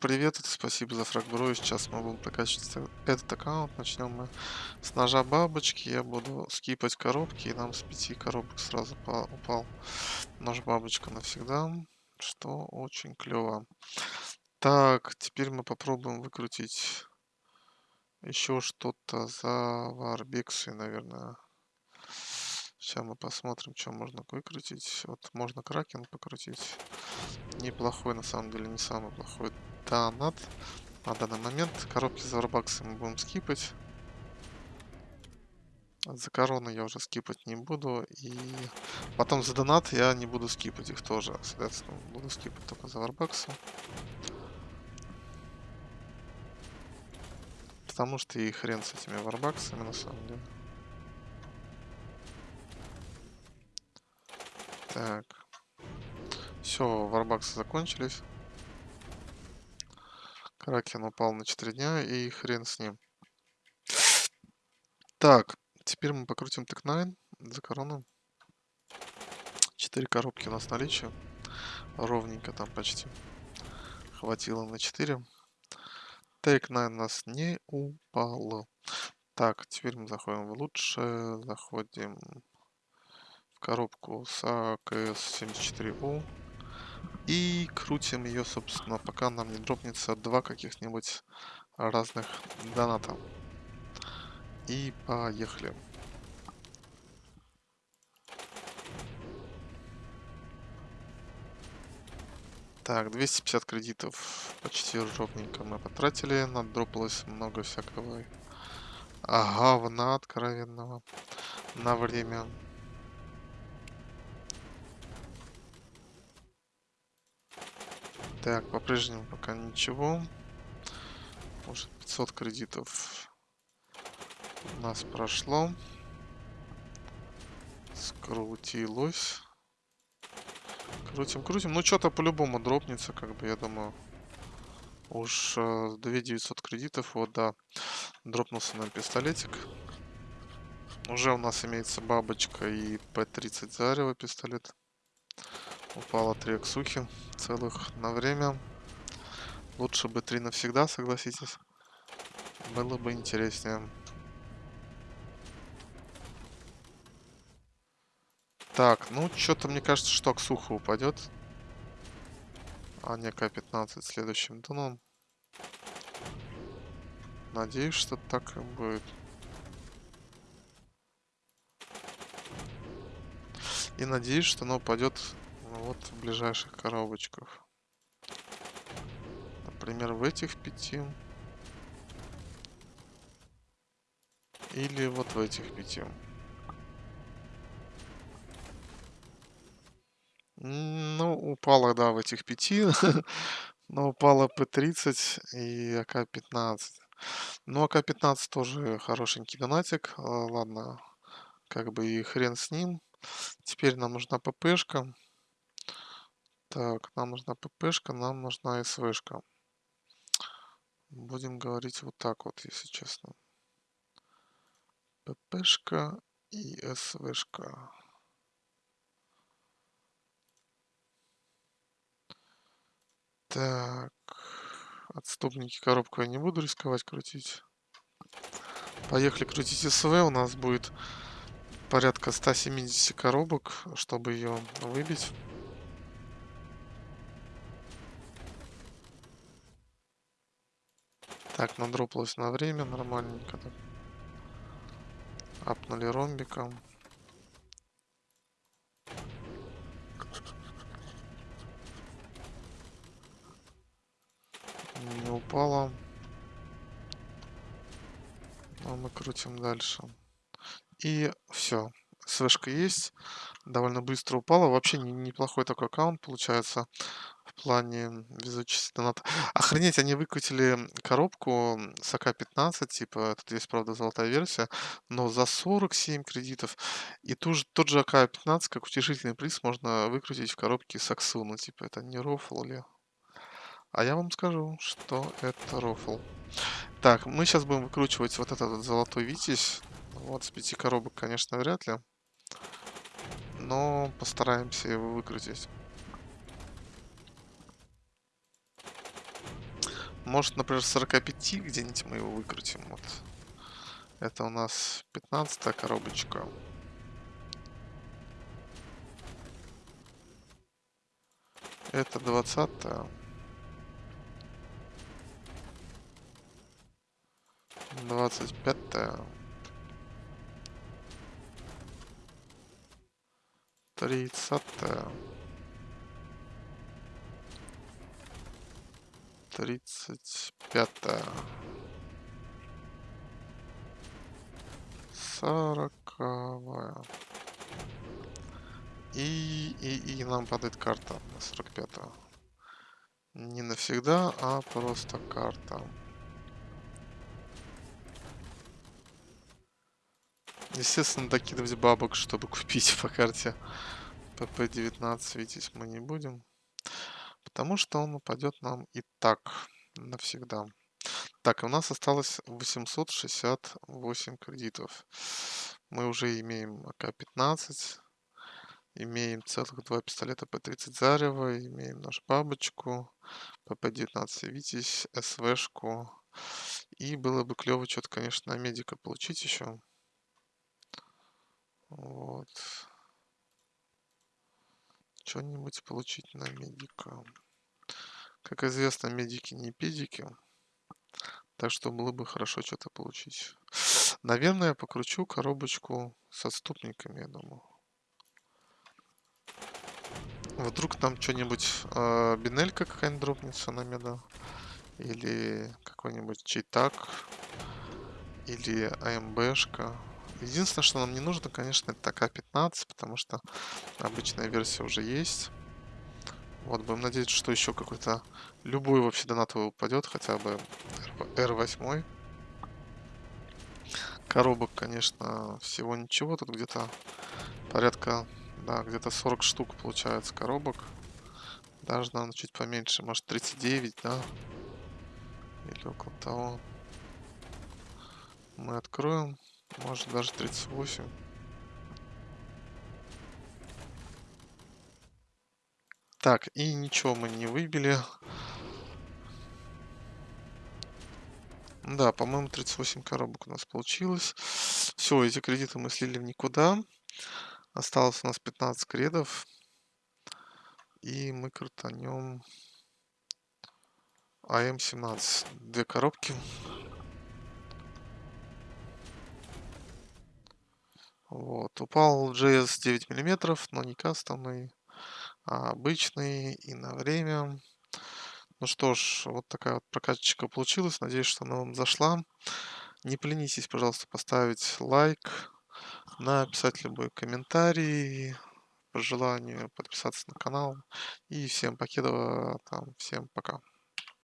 Привет, спасибо за фрагбро. Сейчас мы будем прокачивать этот аккаунт. Начнем мы с ножа бабочки. Я буду скипать коробки, и нам с пяти коробок сразу упал нож бабочка навсегда, что очень клево. Так, теперь мы попробуем выкрутить еще что-то за варбексы, наверное. Сейчас мы посмотрим, что можно выкрутить. Вот можно кракен покрутить. Неплохой, на самом деле, не самый плохой донат на данный момент. Коробки за варбаксы мы будем скипать. За короны я уже скипать не буду. И потом за донат я не буду скипать их тоже. Соответственно, буду скипать только за варбаксы. Потому что и хрен с этими варбаксами на самом деле. Так. Все, варбаксы закончились. Кракен упал на 4 дня, и хрен с ним. Так, теперь мы покрутим тек 9 за корону. 4 коробки у нас наличие. Ровненько там почти. Хватило на 4. Тейк 9 у нас не упало. Так, теперь мы заходим в лучше. Заходим в коробку с АКС-74У. И крутим ее, собственно, пока нам не дропнется два каких-нибудь разных доната. И поехали. Так, 250 кредитов почти ровненько мы потратили. Надропалось много всякого говна откровенного на время. Так, по-прежнему пока ничего. Может 500 кредитов у нас прошло. Скрутилось. Крутим, крутим. Ну, что-то по-любому дропнется, как бы, я думаю. Уж 2900 кредитов, вот, да. Дропнулся нам пистолетик. Уже у нас имеется бабочка и П-30 зарево пистолет. Упало 3 аксухи целых на время. Лучше бы 3 навсегда, согласитесь. Было бы интереснее. Так, ну что-то мне кажется, что Аксуха упадет. А не К-15 следующим туном. Надеюсь, что так и будет. И надеюсь, что оно упадет вот в ближайших коробочках. Например, в этих пяти. Или вот в этих пяти. Ну, упала, да, в этих пяти. Но упала П-30 и АК-15. Ну, АК-15 тоже хорошенький донатик. А, ладно, как бы и хрен с ним. Теперь нам нужна ППшка. Так, нам нужна ППшка, нам нужна СВшка. Будем говорить вот так вот, если честно. ППшка и СВшка. Так. Отступники коробку я не буду рисковать крутить. Поехали крутить СВ. У нас будет порядка 170 коробок, чтобы ее выбить. Так, надропалось на время нормальненько. Так. Апнули ромбиком. Не упало. Но мы крутим дальше. И все. Свешка есть. Довольно быстро упала. Вообще неплохой такой аккаунт получается плане везучести доната. Охренеть, они выкрутили коробку с АК-15, типа, тут есть, правда, золотая версия, но за 47 кредитов. И ту же, тот же АК-15, как утешительный приз, можно выкрутить в коробке с Аксу. Ну, типа, это не рофл ли? А я вам скажу, что это рофл. Так, мы сейчас будем выкручивать вот этот золотой витязь. Вот, с пяти коробок, конечно, вряд ли. Но постараемся его выкрутить. Может, например, с 45 где-нибудь мы его выкрутим. Вот. Это у нас 15 коробочка. Это 20 -я. Двадцать пятая. Тридцатая. Тридцать пятая. Сороковая. И, и, и нам падает карта на 45 -го. Не навсегда, а просто карта. Естественно, докидывать бабок, чтобы купить по карте ПП-19, видеть мы не будем. Потому что он упадет нам и так навсегда. Так, у нас осталось 868 кредитов. Мы уже имеем АК-15, имеем целых два пистолета П-30 Зарева, имеем нашу бабочку, ПП-19 Витязь, СВшку. И было бы клево что-то, конечно, на медика получить еще. Вот. Что-нибудь получить на медика. Как известно, медики не педики. Так что было бы хорошо что-то получить. Наверное, я покручу коробочку с отступниками, я думаю. Вдруг там что-нибудь э, бинелька какая-нибудь дропнется на меда. Или какой-нибудь читак. Или АМБшка. Единственное, что нам не нужно, конечно, это АК-15, потому что обычная версия уже есть. Вот, будем надеяться, что еще какой-то любой вообще донатовый упадет, хотя бы R8. Коробок, конечно, всего ничего. Тут где-то порядка, да, где-то 40 штук получается коробок. Даже, наверное, чуть поменьше, может 39, да? Или около того. Мы откроем. Может даже 38. Так, и ничего мы не выбили. Да, по-моему, 38 коробок у нас получилось. Все, эти кредиты мы слили в никуда. Осталось у нас 15 кредов. И мы крутанем АМ-17. Две коробки. Вот. Упал JS 9 миллиметров, но не кастомный, обычный и на время. Ну что ж, вот такая вот прокачечка получилась. Надеюсь, что она вам зашла. Не поленитесь, пожалуйста, поставить лайк, написать любой комментарий, по желанию подписаться на канал. И всем покедова, там, всем пока.